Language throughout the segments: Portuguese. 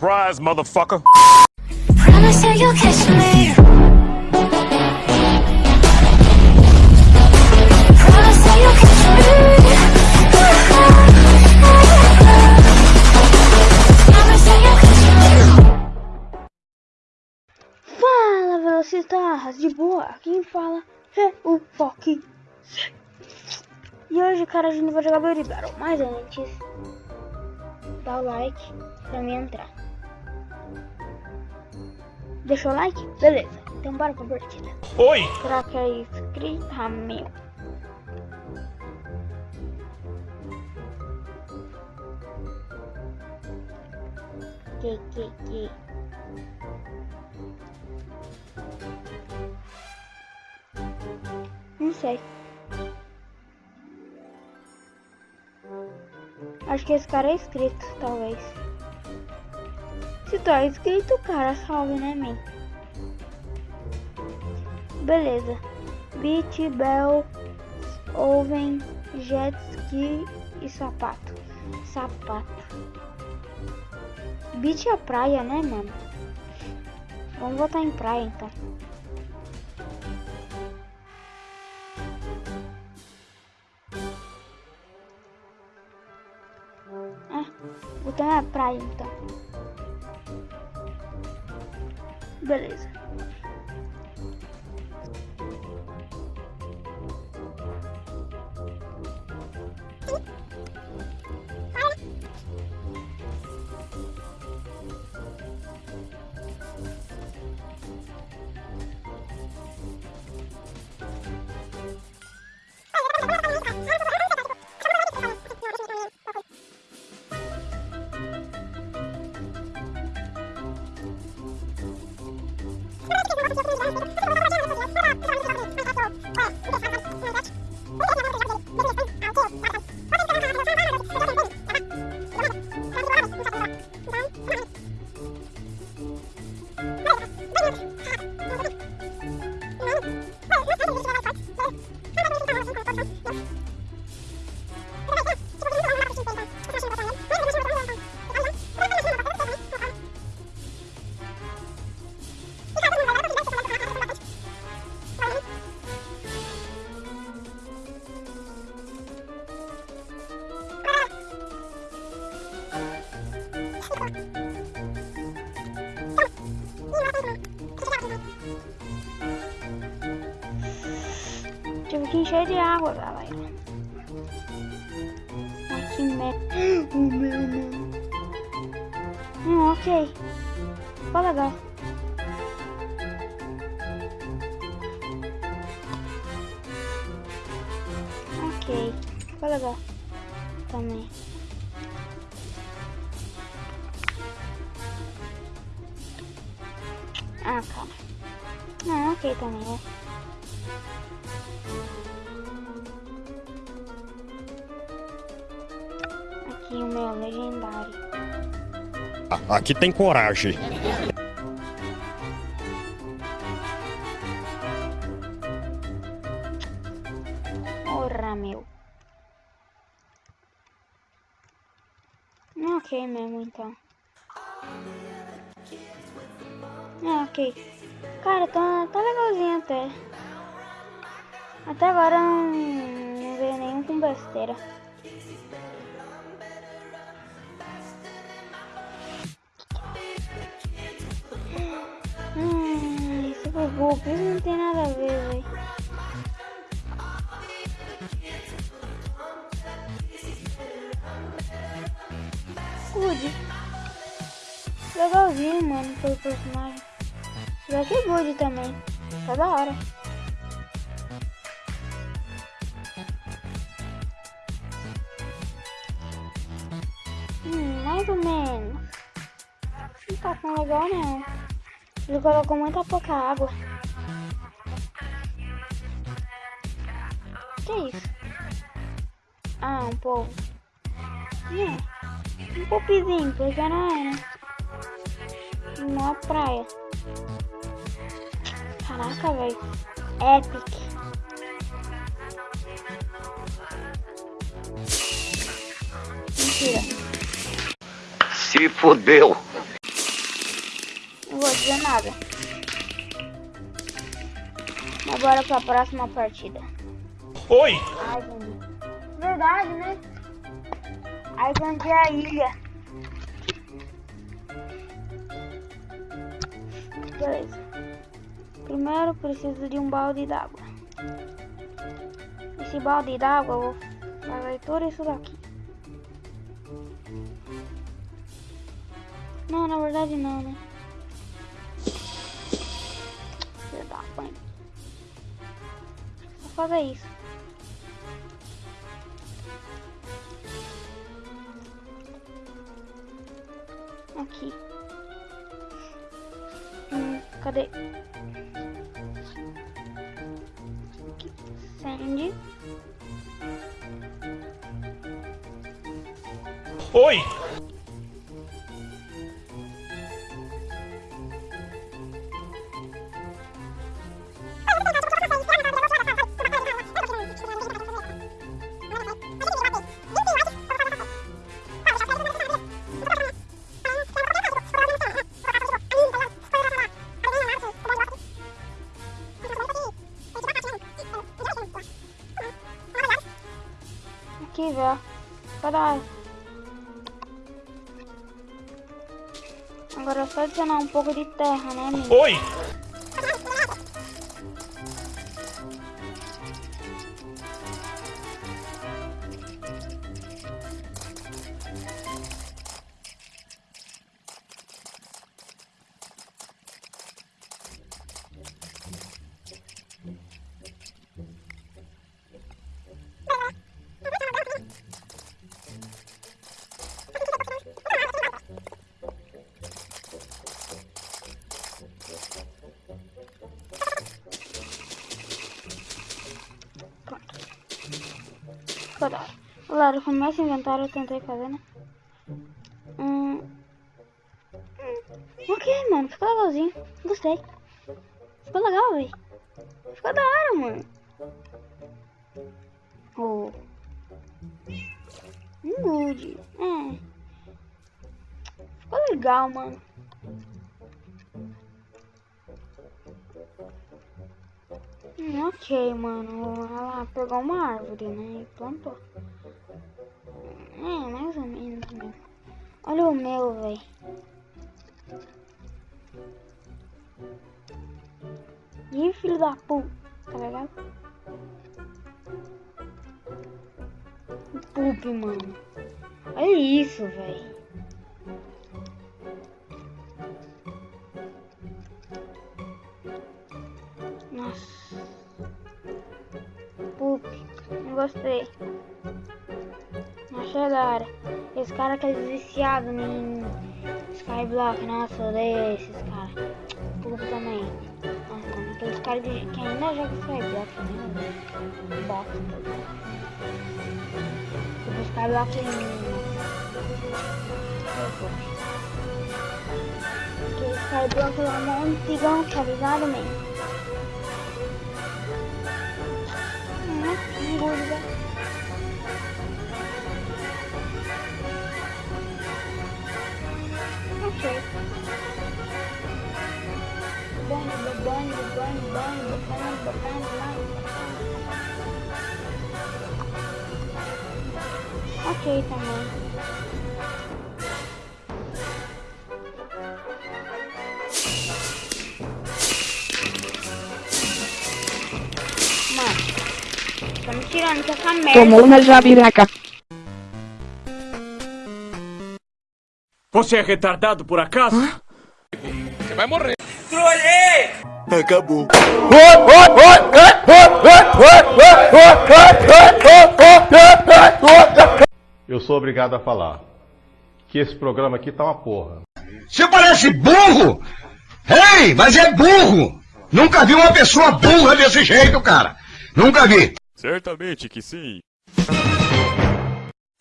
Surprise, motherfucker. Promise you you'll catch me. Promise you you'll catch me. Promise you you'll catch me. Fala, velocistas! De boa, quem fala é o Foque. E hoje, cara, a gente vai jogar Beauty Battle. Mas antes, dá o like pra mim entrar. Deixou o like? Beleza. Então bora pra partida. Oi! Será que é inscrito? Ah, meu. Que, que, que. Não sei. Acho que esse cara é inscrito, talvez. Se tu é inscrito, cara, salve, né, man? Beleza. Beach, Bell, Oven, Jet Ski e sapato. Sapato. Beach é praia, né, mano? Vamos botar em praia, então. Ah, botar na praia, então. Beleza. Encher de água, galera. Ai, que merda. O meu, meu. Hum, ok. Ficou legal. Ok. Ficou legal. Também. Ah, calma. Ah, ok também, né? Aqui tem coragem. Porra, meu. Ok mesmo, então. É, ok. Cara, tá, tá legalzinho até. Até agora não, não veio nenhum com besteira. Bobo, isso não tem nada a ver, velho. Good. Legalzinho, mano, pelo personagem. Aqui é good também. Tá da hora. Hum, mais ou menos. Não tá tão legal não. Ele colocou muita pouca água. Que isso? Ah, um pouco. É. Um pouquinho, porque não é, né? É praia. Caraca, velho. Epic. Mentira. Se fodeu. Vou dizer nada. Mas bora pra próxima partida. Oi! Island. Verdade, né? Island é a ilha. Beleza. Primeiro preciso de um balde d'água. Esse balde d'água eu vou fazer tudo isso daqui. Não, na verdade não, né? Mãe. Vou fazer isso. Aqui. Hum, cadê? Aqui. Sandy. Oi! Cadê? Agora é só adicionar um pouco de terra, né, amigo? Oi! Cadê? Galera, começa o inventário, eu tentei fazer, né? Hum. Ok, mano, ficou legalzinho. Gostei. Ficou legal, velho. Ficou da hora, mano. Oh. Um good. É. Ficou legal, mano. Hum, ok, mano. Ela pegou uma árvore, né? E plantou. É, mais ou menos mesmo. Olha o meu, velho. Ih, filho da puta, tá ligado? Pup, mano. Olha isso, velho. Gostei. Achei da hora. Esse cara que é viciado em Skyblock, nossa, odeio esses caras. Pup também. Nossa, aqueles caras que ainda jogam Skyblock, né? Bosta. Tipo, Skyblock Porque Skyblock é um antigão, tá ligado, man? Hum, engole, velho. Ok. Banho, banho, banho, banho, banho, banho, banho, banho. Ok também. Tirando com essa merda. Tomou na jabiraca. Você é retardado por acaso? Acabou. Eu sou obrigado a falar que esse programa aqui tá uma porra. Você parece burro! Ei, mas é burro! Nunca vi uma pessoa burra desse jeito, cara! Nunca vi! Certamente que sim.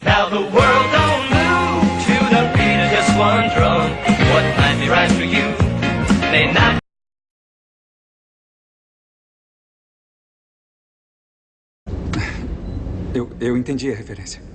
Now the world don't move to the beat of just one drum. What might be right for you may not. Eu, eu entendi a referência.